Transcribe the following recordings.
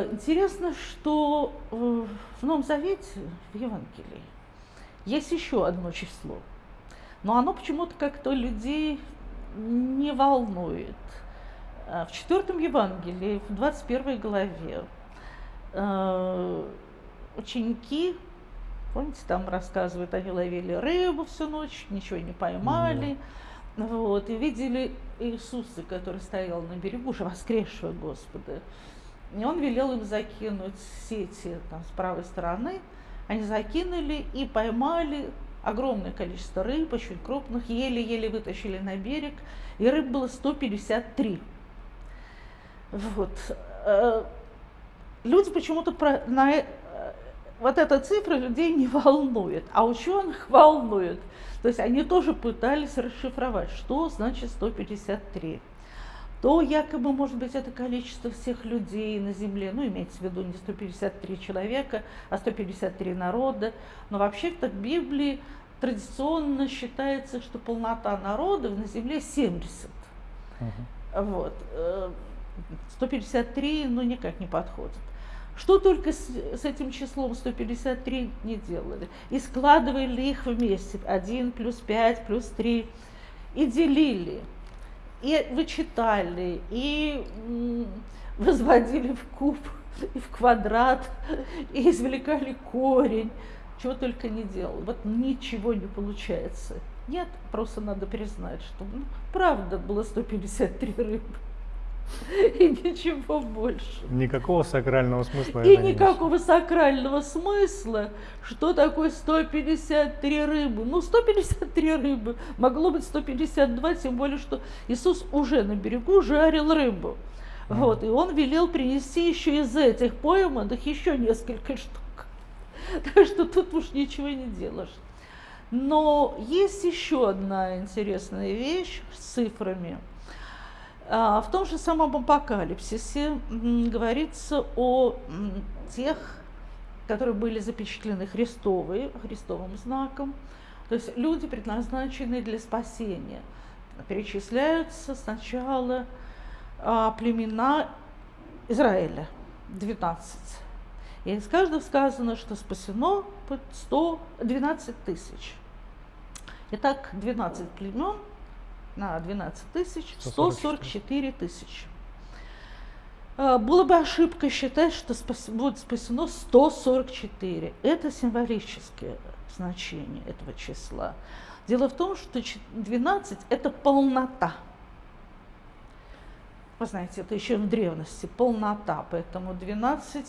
Э, интересно, что в Новом Завете, в Евангелии, есть еще одно число, но оно почему-то как-то людей не волнует. Э, в четвертом Евангелии, в 21 главе, э, ученики, помните, там рассказывают, они ловили рыбу всю ночь, ничего не поймали, mm. вот, и видели Иисуса, который стоял на берегу, уже воскресшего Господа. И он велел им закинуть сети там, с правой стороны. Они закинули и поймали огромное количество рыб, очень крупных, еле-еле вытащили на берег, и рыб было 153. Вот. Э, люди почему-то про, на, э, вот эта цифра людей не волнует, а ученых волнует. То есть они тоже пытались расшифровать, что значит 153 то якобы, может быть, это количество всех людей на Земле, ну, имеется в виду не 153 человека, а 153 народа, но вообще-то в Библии традиционно считается, что полнота народов на Земле 70. Угу. Вот. 153, э, ну, никак не подходит. Что только с, с этим числом 153 не делали. И складывали их вместе. 1 плюс 5 плюс 3. И делили и вычитали, и возводили в куб, и в квадрат, и извлекали корень, чего только не делал. Вот ничего не получается. Нет, просто надо признать, что ну, правда было 153 рыбы. И ничего больше. Никакого сакрального смысла. И никакого несет. сакрального смысла. Что такое 153 рыбы? Ну, 153 рыбы. Могло быть 152, тем более, что Иисус уже на берегу жарил рыбу. Mm. Вот, и он велел принести еще из этих пойманных еще несколько штук. Так что тут уж ничего не делаешь. Но есть еще одна интересная вещь с цифрами – в том же самом апокалипсисе говорится о тех, которые были запечатлены Христовой, Христовым знаком, то есть люди, предназначенные для спасения. Перечисляются сначала а, племена Израиля, 12. И из каждого сказано, что спасено 112 тысяч. Итак, 12 племен – на 12 тысяч 144 тысячи. А, было бы ошибка считать, что спас, будет спасено 144. Это символическое значение этого числа. Дело в том, что 12 – это полнота. Вы знаете, это еще в древности полнота, поэтому 12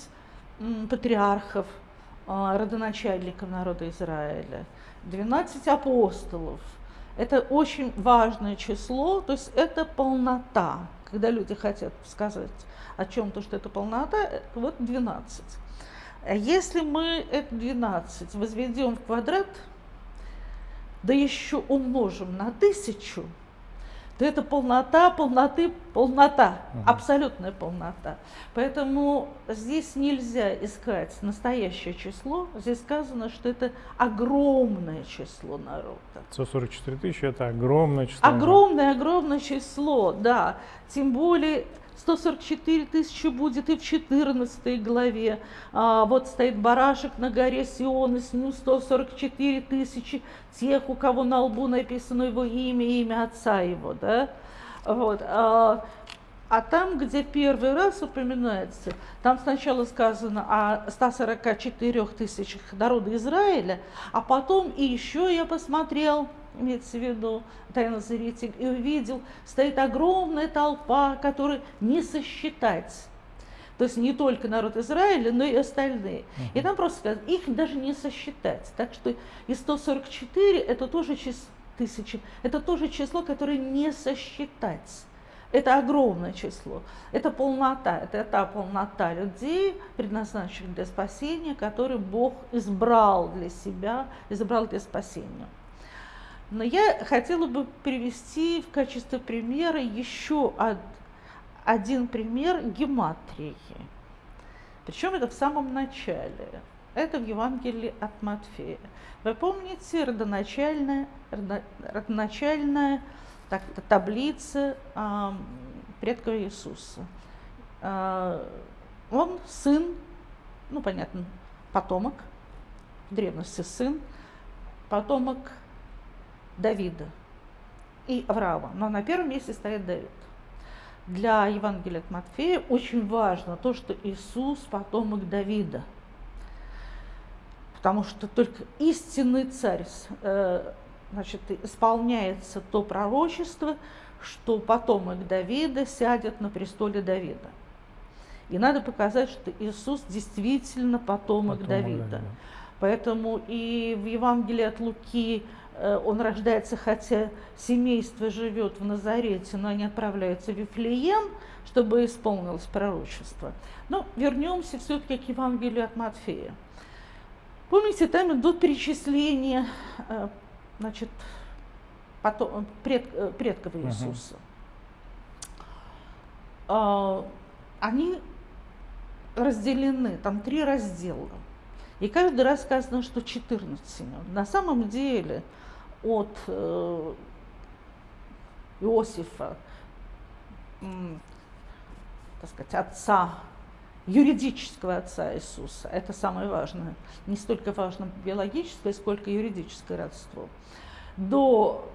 патриархов, а, родоначальников народа Израиля, 12 апостолов – это очень важное число, то есть это полнота. Когда люди хотят сказать о чем-то, что это полнота, вот 12. А если мы это 12 возведем в квадрат, да еще умножим на тысячу, то это полнота, полноты, полнота, угу. абсолютная полнота. Поэтому здесь нельзя искать настоящее число, здесь сказано, что это огромное число народа. 144 тысячи – это огромное число. Огромное, огромное число, да. Тем более 144 тысячи будет и в 14 главе. А, вот стоит барашек на горе Сион, и с ним 144 тысячи тех, у кого на лбу написано его имя и имя отца его. Да? Вот. А, а там, где первый раз упоминается, там сначала сказано о 144 тысячах народа Израиля, а потом и еще я посмотрел – имеется в виду тайнозритель, и увидел, стоит огромная толпа, которую не сосчитать. То есть не только народ Израиля, но и остальные. Uh -huh. И там просто сказано, их даже не сосчитать. Так что и 144 это тоже число, тысячи, это тоже число, которое не сосчитать. Это огромное число. Это полнота, это та полнота людей, предназначенных для спасения, которые Бог избрал для себя, избрал для спасения. Но я хотела бы привести в качестве примера еще один пример гематрии. Причем это в самом начале. Это в Евангелии от Матфея. Вы помните родоначальная, родоначальная так, таблица э, предков Иисуса? Э, он сын, ну понятно, потомок, в древности сын, потомок Давида и Авраама. Но на первом месте стоит Давид. Для Евангелия от Матфея очень важно то, что Иисус потомок Давида. Потому что только истинный царь э, значит, исполняется то пророчество, что потомок Давида сядет на престоле Давида. И надо показать, что Иисус действительно потомок, потомок Давида. Давида. Поэтому и в Евангелии от Луки он рождается, хотя семейство живет в Назарете, но они отправляются в Вифлеем, чтобы исполнилось пророчество. Но вернемся все-таки к Евангелию от Матфея. Помните, там идут перечисления э, значит, потом, пред, э, предков Иисуса. Uh-huh. Они разделены, там три раздела. И каждый раз сказано, что 14 имен. На самом деле от э, Иосифа, так сказать, отца, юридического отца Иисуса, это самое важное, не столько важно биологическое, сколько юридическое родство, до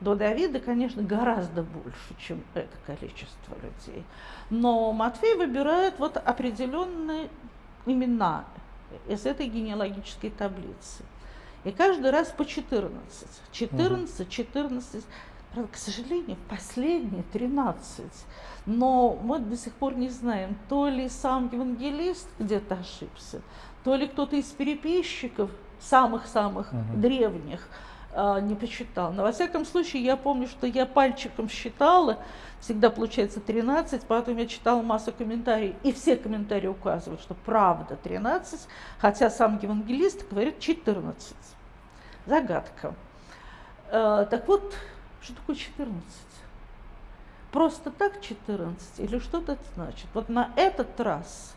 до Давида, конечно, гораздо больше, чем это количество людей. Но Матфей выбирает вот определенные имена из этой генеалогической таблицы. И каждый раз по 14. 14, 14. Правда, к сожалению, последние 13. Но мы до сих пор не знаем, то ли сам евангелист где-то ошибся, то ли кто-то из переписчиков, самых-самых угу. древних, а, не посчитал. Но во всяком случае, я помню, что я пальчиком считала, всегда получается 13, потом я читала массу комментариев, и все комментарии указывают, что правда 13, хотя сам евангелист говорит 14. Загадка. А, так вот, что такое 14? Просто так 14 или что-то это значит? Вот на этот раз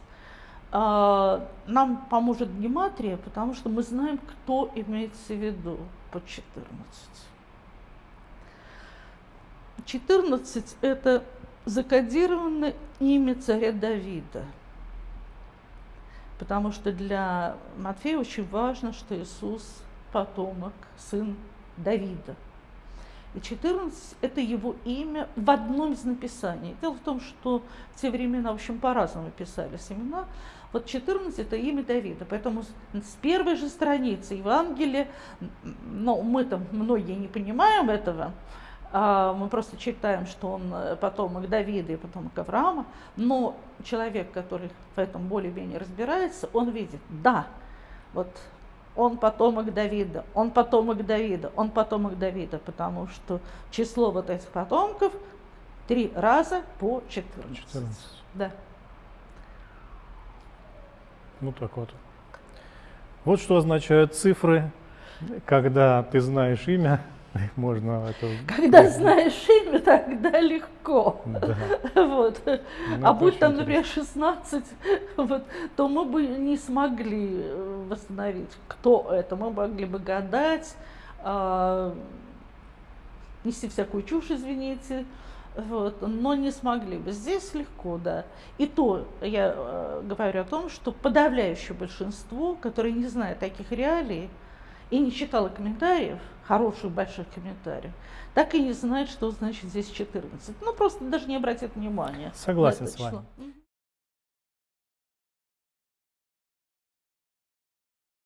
а, нам поможет гематрия, потому что мы знаем, кто имеется в виду по 14. 14 – это закодированное имя царя Давида. Потому что для Матфея очень важно, что Иисус – потомок, сын Давида. И 14 – это его имя в одном из написаний. Дело в том, что в те времена, в общем, по-разному писались имена. Вот 14 – это имя Давида. Поэтому с первой же страницы Евангелия, ну, мы там многие не понимаем этого, а мы просто читаем, что он э, потомок Давида и потомок Авраама, но человек, который в этом более-менее разбирается, он видит, да, вот он потомок Давида, он потомок Давида, он потомок Давида, потому что число вот этих потомков три раза по 14. 14. Да. Ну так вот. Вот что означают цифры, когда ты знаешь имя, можно это... Когда знаешь имя, тогда легко. Да. Вот. Ну, а будь там, например, 16, вот, то мы бы не смогли э, восстановить, кто это. Мы могли бы гадать, э, нести всякую чушь, извините, вот, но не смогли бы. Здесь легко, да. И то я э, говорю о том, что подавляющее большинство, которые не знают таких реалий и не читало комментариев, хороших больших комментариев, так и не знают, что значит здесь 14. Ну, просто даже не обратят внимания. Согласен с вами.